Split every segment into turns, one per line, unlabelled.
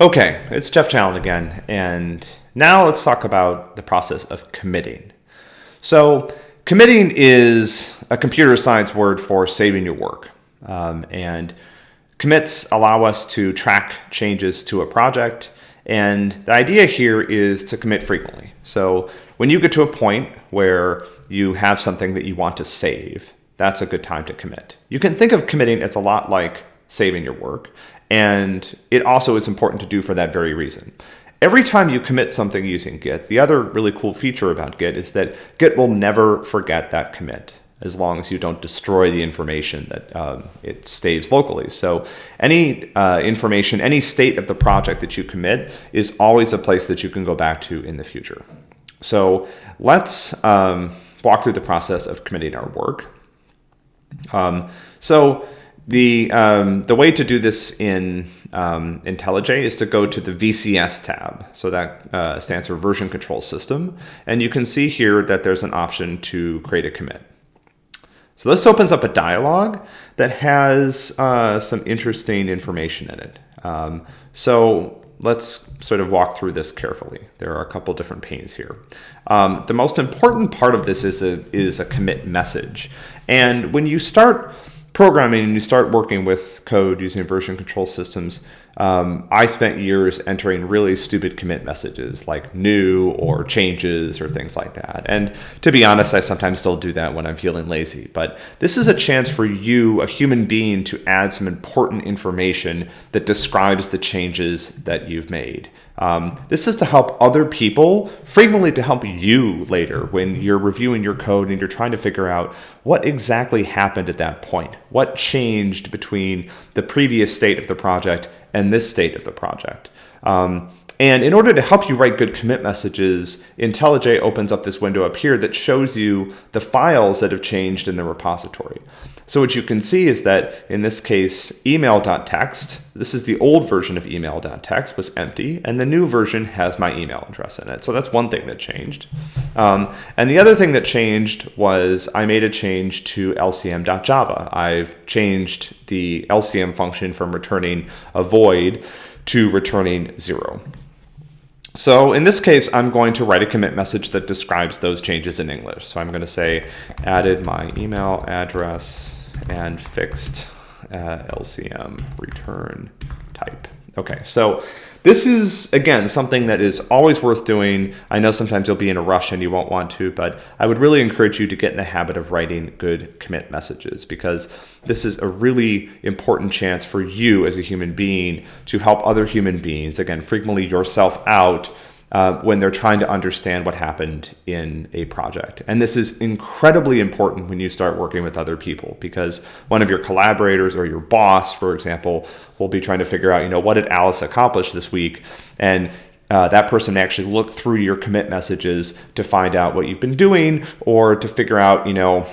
Okay, it's Jeff Challen again, and now let's talk about the process of committing. So, committing is a computer science word for saving your work. Um, and commits allow us to track changes to a project. And the idea here is to commit frequently. So, when you get to a point where you have something that you want to save, that's a good time to commit. You can think of committing as a lot like saving your work. And it also is important to do for that very reason. Every time you commit something using Git, the other really cool feature about Git is that Git will never forget that commit as long as you don't destroy the information that um, it stays locally. So any uh, information, any state of the project that you commit is always a place that you can go back to in the future. So let's um, walk through the process of committing our work. Um, so the, um, the way to do this in um, IntelliJ is to go to the VCS tab. So that uh, stands for version control system. And you can see here that there's an option to create a commit. So this opens up a dialog that has uh, some interesting information in it. Um, so let's sort of walk through this carefully. There are a couple different panes here. Um, the most important part of this is a, is a commit message. And when you start programming and you start working with code using version control systems, um, I spent years entering really stupid commit messages like new or changes or things like that. And to be honest, I sometimes still do that when I'm feeling lazy. But this is a chance for you, a human being, to add some important information that describes the changes that you've made. Um, this is to help other people, frequently to help you later when you're reviewing your code and you're trying to figure out what exactly happened at that point. What changed between the previous state of the project and this state of the project. Um, and in order to help you write good commit messages, IntelliJ opens up this window up here that shows you the files that have changed in the repository. So what you can see is that in this case, email.txt, this is the old version of email.txt was empty, and the new version has my email address in it. So that's one thing that changed. Um, and the other thing that changed was I made a change to lcm.java. I've changed the LCM function from returning a void to returning zero. So in this case, I'm going to write a commit message that describes those changes in English. So I'm going to say added my email address and fixed uh, LCM return type. Okay, so this is, again, something that is always worth doing. I know sometimes you'll be in a rush and you won't want to, but I would really encourage you to get in the habit of writing good commit messages because this is a really important chance for you as a human being to help other human beings, again, frequently yourself out uh, when they're trying to understand what happened in a project. And this is incredibly important when you start working with other people because one of your collaborators or your boss, for example, will be trying to figure out, you know, what did Alice accomplish this week? And uh, that person actually look through your commit messages to find out what you've been doing or to figure out, you know,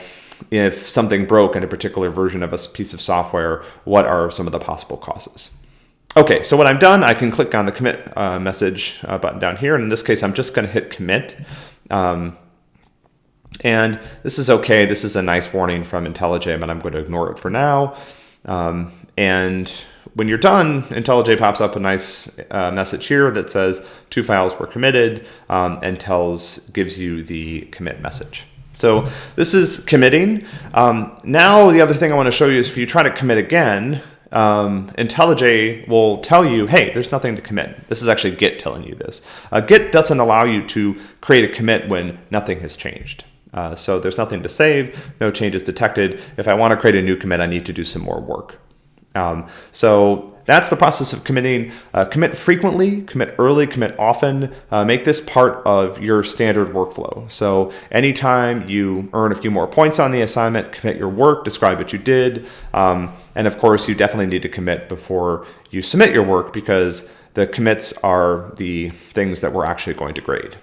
if something broke in a particular version of a piece of software, what are some of the possible causes? Okay, so when I'm done, I can click on the commit uh, message uh, button down here. And in this case, I'm just going to hit commit. Um, and this is okay. This is a nice warning from IntelliJ, but I'm going to ignore it for now. Um, and when you're done, IntelliJ pops up a nice uh, message here that says two files were committed um, and tells gives you the commit message. So this is committing. Um, now the other thing I want to show you is if you try to commit again, um, IntelliJ will tell you, hey, there's nothing to commit. This is actually Git telling you this. Uh, Git doesn't allow you to create a commit when nothing has changed. Uh, so there's nothing to save, no changes detected. If I want to create a new commit, I need to do some more work. Um, so that's the process of committing. Uh, commit frequently, commit early, commit often. Uh, make this part of your standard workflow. So anytime you earn a few more points on the assignment, commit your work, describe what you did. Um, and of course, you definitely need to commit before you submit your work because the commits are the things that we're actually going to grade.